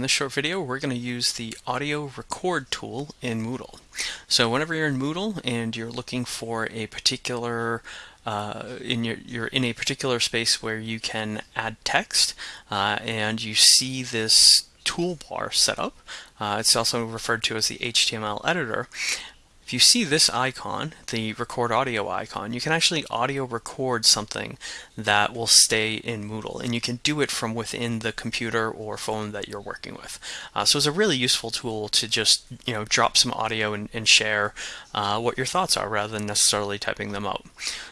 in this short video, we're going to use the audio record tool in Moodle. So whenever you're in Moodle and you're looking for a particular uh, in your, you're in a particular space where you can add text uh, and you see this toolbar set up. Uh, it's also referred to as the HTML editor. If you see this icon, the record audio icon, you can actually audio record something that will stay in Moodle and you can do it from within the computer or phone that you're working with. Uh, so it's a really useful tool to just you know drop some audio and, and share uh, what your thoughts are rather than necessarily typing them out.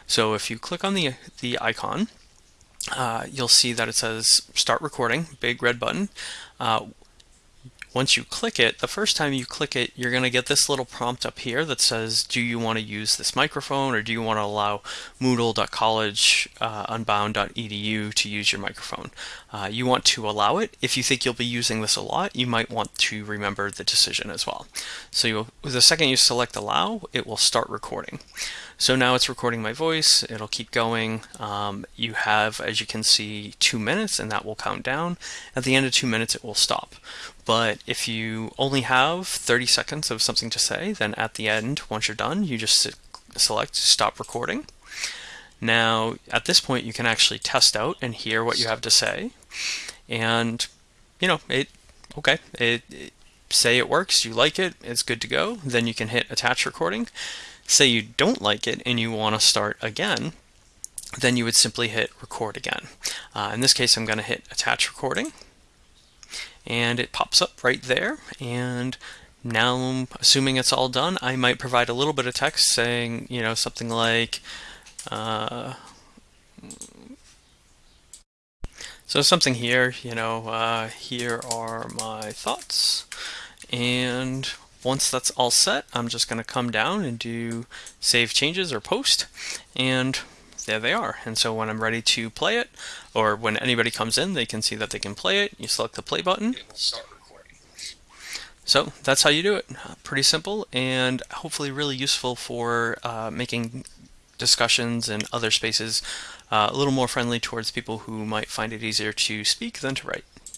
So if you click on the, the icon, uh, you'll see that it says start recording, big red button. Uh, once you click it, the first time you click it, you're going to get this little prompt up here that says, do you want to use this microphone or do you want to allow moodle.collegeunbound.edu uh, to use your microphone? Uh, you want to allow it. If you think you'll be using this a lot, you might want to remember the decision as well. So the second you select allow, it will start recording. So now it's recording my voice, it'll keep going. Um, you have, as you can see, two minutes and that will count down. At the end of two minutes, it will stop. But if you only have 30 seconds of something to say, then at the end, once you're done, you just select stop recording. Now, at this point, you can actually test out and hear what you have to say. And, you know, it, okay, it, it say it works, you like it, it's good to go, then you can hit attach recording. Say you don't like it and you want to start again, then you would simply hit record again. Uh, in this case, I'm going to hit attach recording and it pops up right there. And now, assuming it's all done, I might provide a little bit of text saying, you know, something like, uh, so something here, you know, uh, here are my thoughts. And once that's all set, I'm just going to come down and do save changes or post, and there they are. And so when I'm ready to play it, or when anybody comes in, they can see that they can play it. You select the play button. So that's how you do it. Uh, pretty simple and hopefully really useful for uh, making discussions and other spaces uh, a little more friendly towards people who might find it easier to speak than to write.